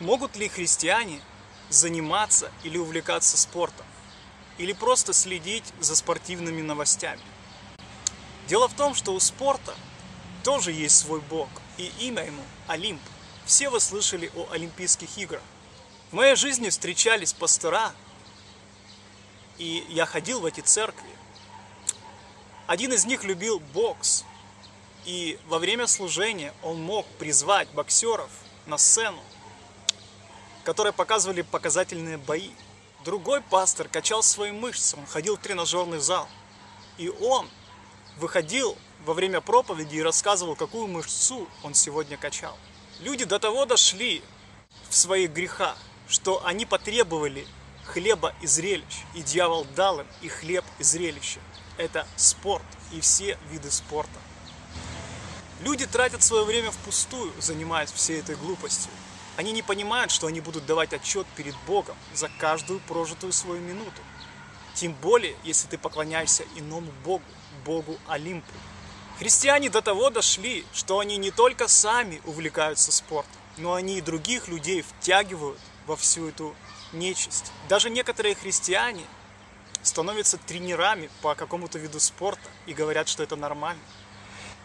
Могут ли христиане заниматься или увлекаться спортом? Или просто следить за спортивными новостями? Дело в том, что у спорта тоже есть свой бог, и имя ему Олимп. Все вы слышали о Олимпийских играх. В моей жизни встречались пастора, и я ходил в эти церкви. Один из них любил бокс, и во время служения он мог призвать боксеров на сцену которые показывали показательные бои. Другой пастор качал свои мышцы, он ходил в тренажерный зал. И он выходил во время проповеди и рассказывал, какую мышцу он сегодня качал. Люди до того дошли в своих грехах, что они потребовали хлеба и зрелищ, и дьявол дал им и хлеб, и зрелище. Это спорт и все виды спорта. Люди тратят свое время впустую, занимаясь всей этой глупостью. Они не понимают, что они будут давать отчет перед Богом за каждую прожитую свою минуту. Тем более, если ты поклоняешься иному Богу, Богу Олимпу. Христиане до того дошли, что они не только сами увлекаются спортом, но они и других людей втягивают во всю эту нечисть. Даже некоторые христиане становятся тренерами по какому-то виду спорта и говорят, что это нормально.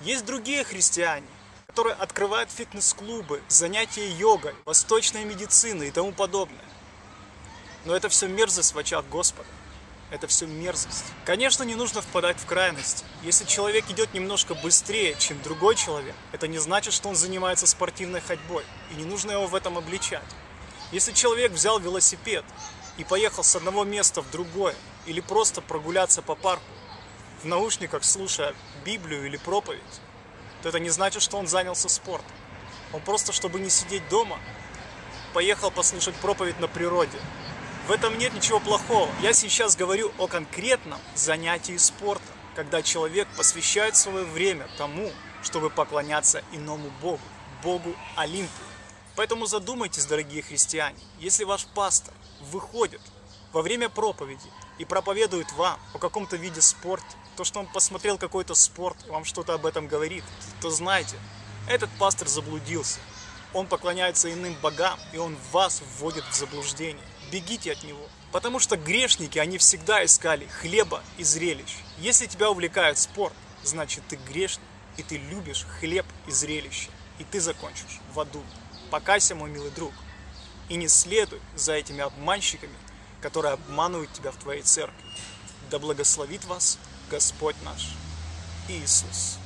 Есть другие христиане, которые открывают фитнес-клубы, занятия йогой, восточной медициной и тому подобное. Но это все мерзость в очах Господа. Это все мерзость. Конечно, не нужно впадать в крайность. Если человек идет немножко быстрее, чем другой человек, это не значит, что он занимается спортивной ходьбой. И не нужно его в этом обличать. Если человек взял велосипед и поехал с одного места в другое, или просто прогуляться по парку, в наушниках слушая Библию или проповедь, то это не значит, что он занялся спортом. Он просто, чтобы не сидеть дома, поехал послушать проповедь на природе. В этом нет ничего плохого. Я сейчас говорю о конкретном занятии спортом, когда человек посвящает свое время тому, чтобы поклоняться иному Богу, Богу Олимпу. Поэтому задумайтесь, дорогие христиане, если ваш пастор выходит во время проповеди и проповедует вам о каком-то виде спорта, то, что он посмотрел какой-то спорт, вам что-то об этом говорит, то знайте, этот пастор заблудился. Он поклоняется иным богам, и он вас вводит в заблуждение. Бегите от него. Потому что грешники, они всегда искали хлеба и зрелищ. Если тебя увлекает спорт, значит ты грешник, и ты любишь хлеб и зрелище. И ты закончишь в аду. Покайся, мой милый друг. И не следуй за этими обманщиками, которые обманывают тебя в твоей церкви. Да благословит вас Господь наш Иисус.